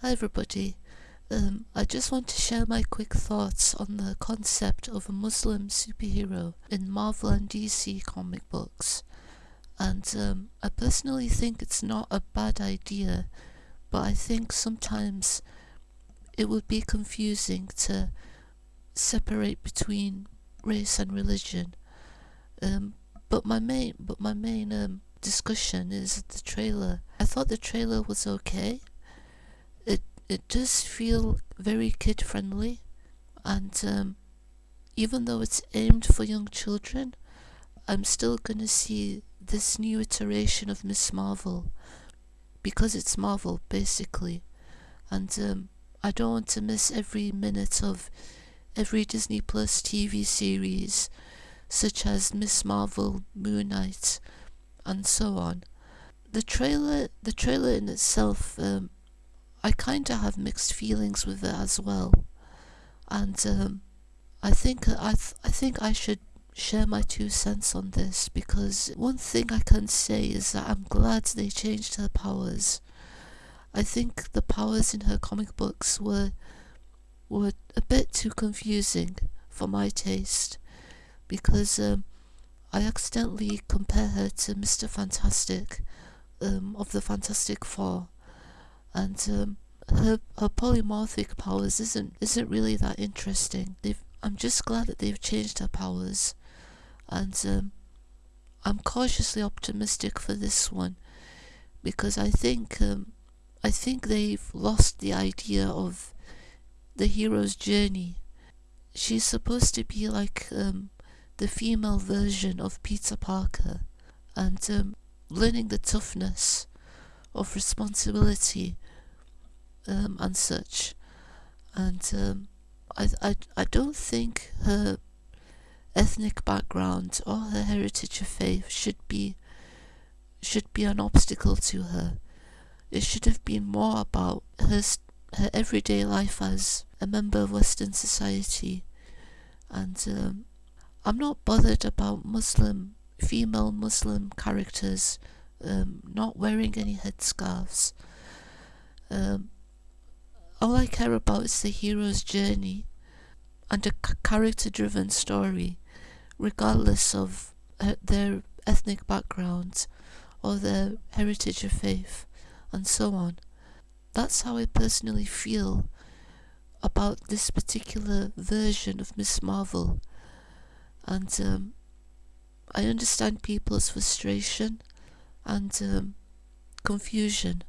Hi everybody. Um, I just want to share my quick thoughts on the concept of a Muslim superhero in Marvel and DC comic books. And um, I personally think it's not a bad idea, but I think sometimes it would be confusing to separate between race and religion. Um, but my main, but my main um, discussion is the trailer. I thought the trailer was okay it does feel very kid friendly and um, even though it's aimed for young children I'm still gonna see this new iteration of Miss Marvel because it's Marvel basically and um, I don't want to miss every minute of every Disney Plus TV series such as Miss Marvel, Moon Knight and so on. The trailer the trailer in itself um, I kind of have mixed feelings with it as well, and um, I think I th I think I should share my two cents on this because one thing I can say is that I'm glad they changed her powers. I think the powers in her comic books were were a bit too confusing for my taste because um, I accidentally compare her to Mr. Fantastic um, of the Fantastic Four and um, her her polymorphic powers isn't isn't really that interesting. They've, I'm just glad that they've changed her powers, and um, I'm cautiously optimistic for this one because I think um, I think they've lost the idea of the hero's journey. She's supposed to be like um, the female version of Peter Parker, and um, learning the toughness of responsibility um, and such. And um, I, I, I don't think her ethnic background or her heritage of faith should be should be an obstacle to her. It should have been more about her her everyday life as a member of Western society, and um, I'm not bothered about Muslim female Muslim characters um, not wearing any headscarves. All I care about is the hero's journey and a character driven story, regardless of uh, their ethnic background or their heritage of faith, and so on. That's how I personally feel about this particular version of Miss Marvel, and um, I understand people's frustration and um, confusion